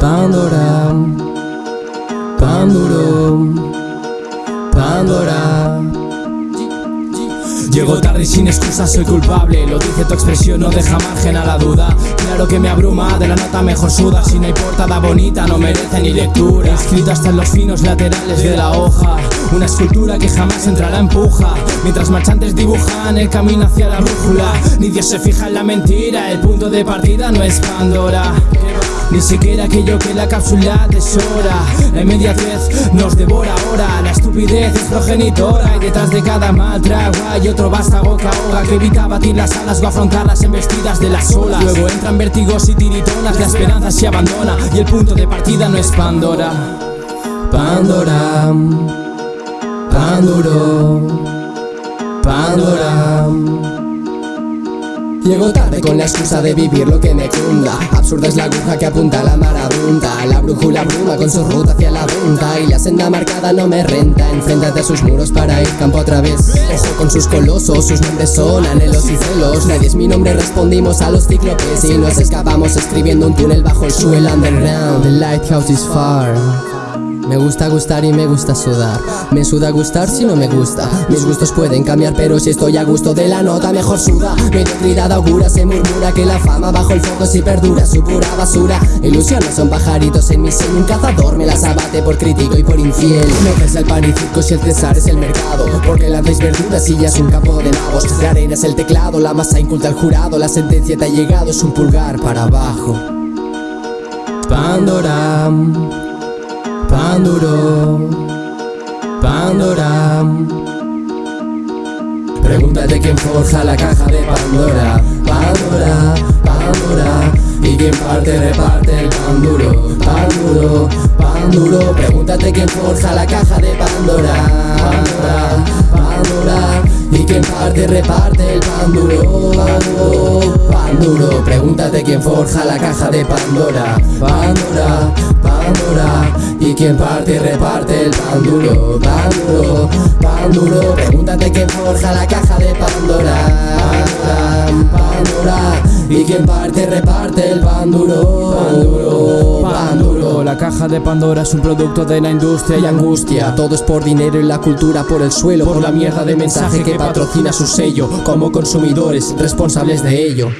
Pandora, Panduro, Pandora. Llego tarde y sin excusas soy culpable. Lo dice tu expresión, no deja margen a la duda. Claro que me abruma, de la nota mejor suda. Si no hay portada bonita no merece ni lectura. Escrito hasta en los finos laterales de la hoja. Una escultura que jamás entrará en puja. Mientras marchantes dibujan el camino hacia la brújula Ni Dios se fija en la mentira El punto de partida no es Pandora ni siquiera aquello que la cápsula tesora La inmediatez nos devora ahora. La estupidez es progenitora Y detrás de cada mal trago hay otro vástago que ahoga Que evita batir las alas o afrontar las embestidas de las olas. Luego entran vértigos y tiritonas La esperanza se abandona Y el punto de partida no es Pandora. Pandora Panduro Pandora Llego tarde con la excusa de vivir lo que me cunda. Absurda es la aguja que apunta a la marabunta La brújula bruma con su ruta hacia la punta. Y la senda marcada no me renta. Enfréntate a sus muros para ir campo otra vez. Ojo con sus colosos, sus nombres son anhelos y celos. Nadie es mi nombre, respondimos a los cíclopes. Y nos escapamos escribiendo un túnel bajo el suelo underground. The lighthouse is far me gusta gustar y me gusta sudar. Me suda gustar si no me gusta. Mis gustos pueden cambiar pero si estoy a gusto de la nota mejor suda. Mediocridad augura, se murmura que la fama bajo el foco si perdura Su pura basura. Ilusiones son pajaritos en mi seno Un cazador me las abate por crítico y por infiel. No es el pan y circo si el César es el mercado Porque lanzáis verduras y ya es un campo de nabos. La arena es el teclado, la masa inculta al jurado La sentencia te ha llegado, es un pulgar para abajo. Pandora Panduro, Pandora. Pregúntate quién forja la caja de Pandora, Pandora, Pandora. Y quién parte, reparte el pan duro, pan duro. Pregúntate quién forja la caja de Pandora, Pandora, Pandora. Y quién parte, reparte el pan duro, pan duro, pan duro. Pregúntate quién forja la caja de Pandora, Pandora, Pandora. Y quien parte y reparte el pan duro, pan duro, pan duro Pregúntate quién forja la caja de Pandora, Y quien parte reparte el pan duro, pan duro, pan duro. La caja de Pandora es un producto de la industria y angustia. Todo es por dinero y la cultura por el suelo Por la mierda de mensaje que patrocina su sello. Como consumidores responsables de ello